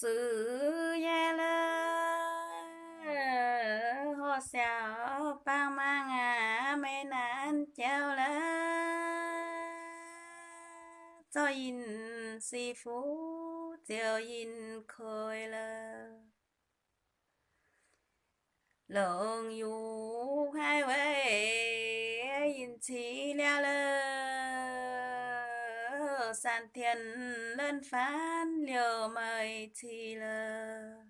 sự ya lơ. Ho xào bang mang à mê nan chào lơ. Cho in si phú chiều in khơi lơ. Lượng dù hai vế in chi lia lơ san thiên lên phán liều mời chi lơ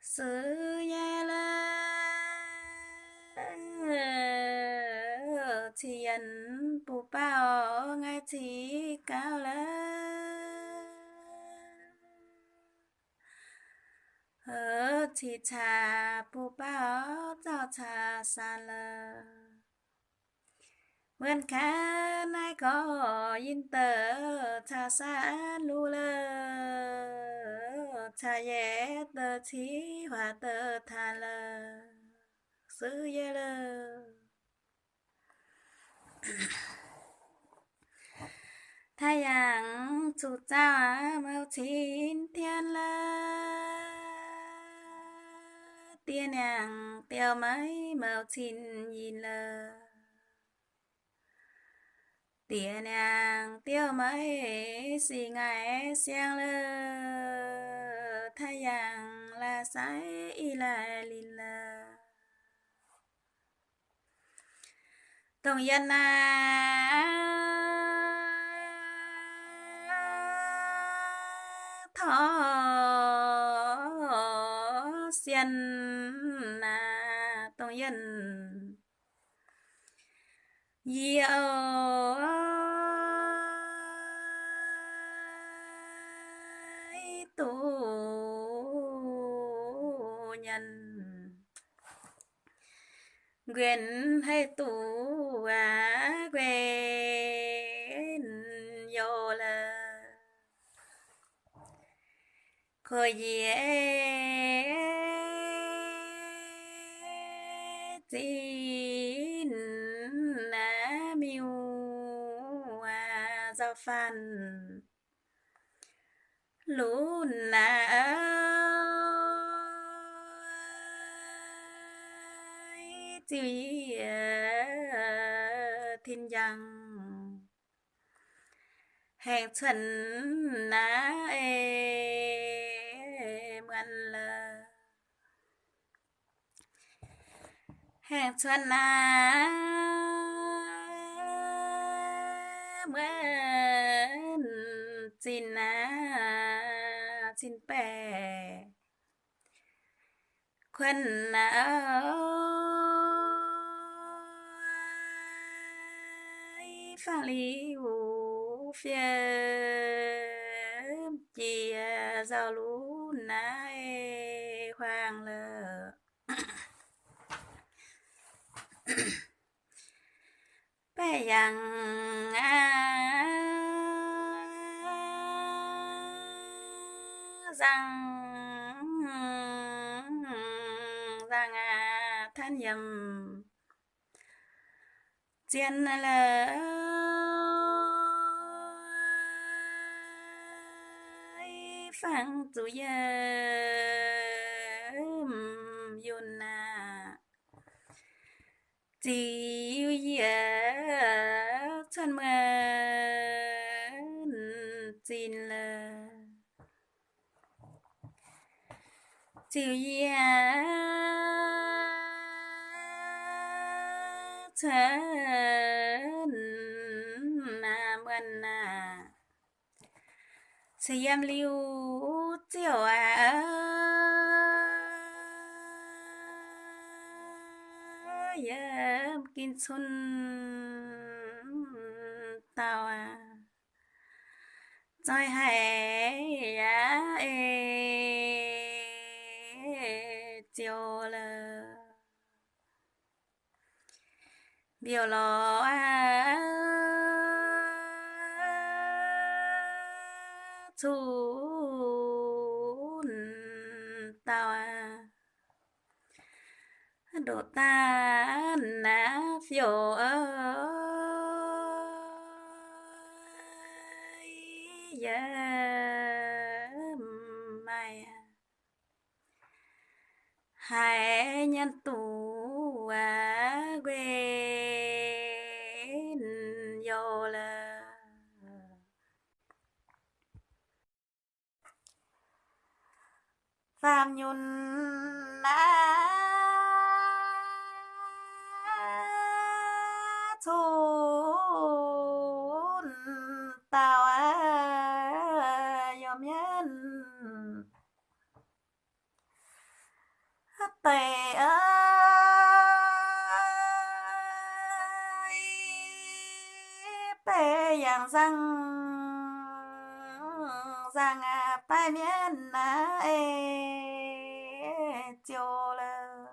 sư ya la thiền bù bao ngay thì cao lớn thì cha bố ba cho cha xa lờ mượn khá nay có yên tờ cha xa lù lờ cha dễ tờ chí hòa tờ thà lờ sư dễ lờ thái 阳 chủ cha mâu chín thiên lơ tia nàng tiêu mấy màu chín nhìn lờ. Tía nàng tiêu mấy xì ngài xiang lơ. Là sái y là lìn lơ tổng dân à. Thọ tổng dân tu nhân quyền hay tu à quyền vô là khởi dễ xin na miu à giao phan. Lũ na chỉ thiên giang hẹn chuẩn na em แห่งชนนาเมื่อนจินนาจินแปควันนาฟาลิวเฟียมเจียซาลูนาย bé dần à rằng rằng à, than dầm chiên là phang chủ ya yun na chỉ yêu ya thân mà xin là chỉ ya chân na mân na xem liu chiều à yeah, kinh xuân tao à rồi hãy à ê, chiều là biểu lo à chú tao à đồ ta nã phiêu ơi hãy nhân tu à quên vô là phạm nhun na răng rằng à bài miên na à, e chiều lơ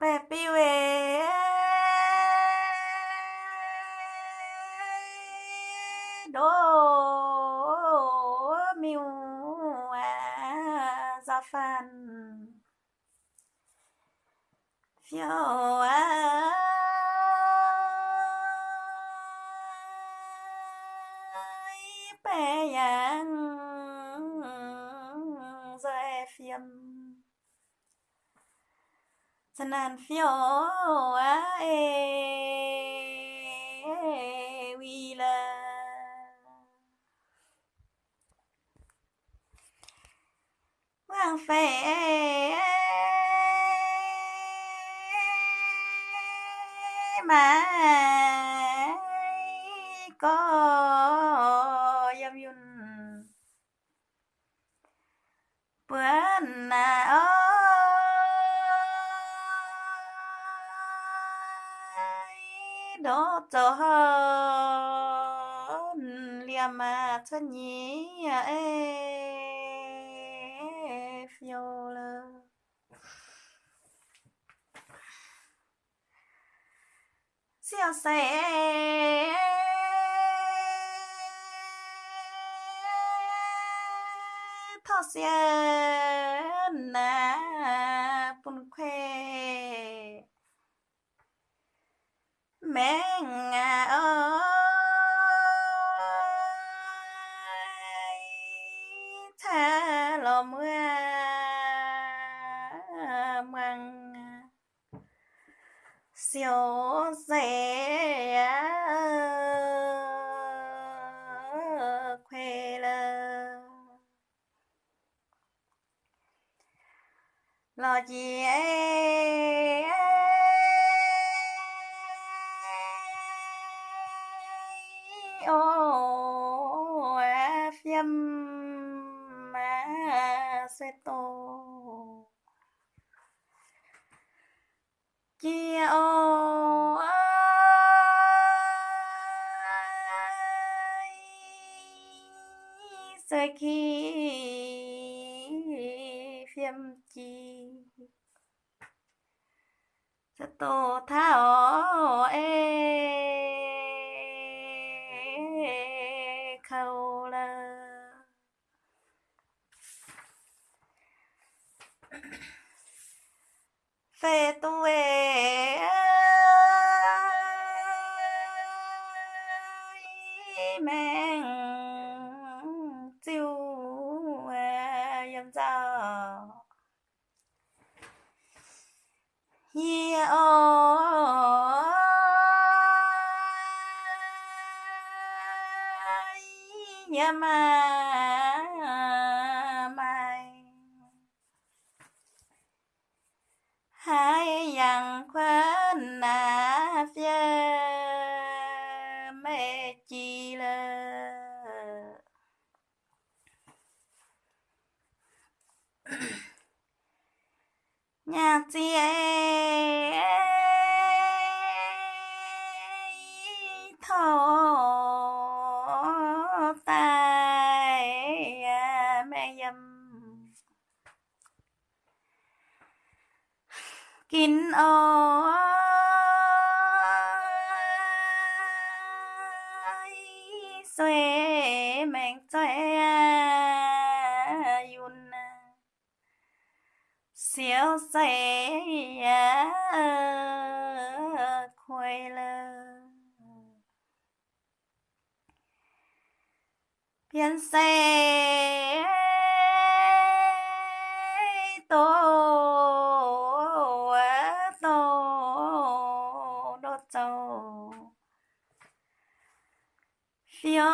bê bi về bé yang rơi phiền, chân phiêu à ê vì là hoàng phê mà cho hơn lia mà cho nhí ê phiêu lơ xia xe thọ xe nè tha lò à, mưa măng siêu rẻ à, khoe lơ. Lo chị ấy seto chia kia ô sai khi Phim chi seto thao sama kín ôi xoe mèn xoe yun. Sẽ khuê lơ. Biến xe phiêu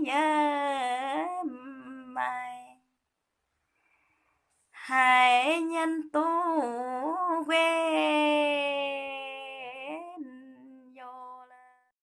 nhớ mày. Hai nhân tu quên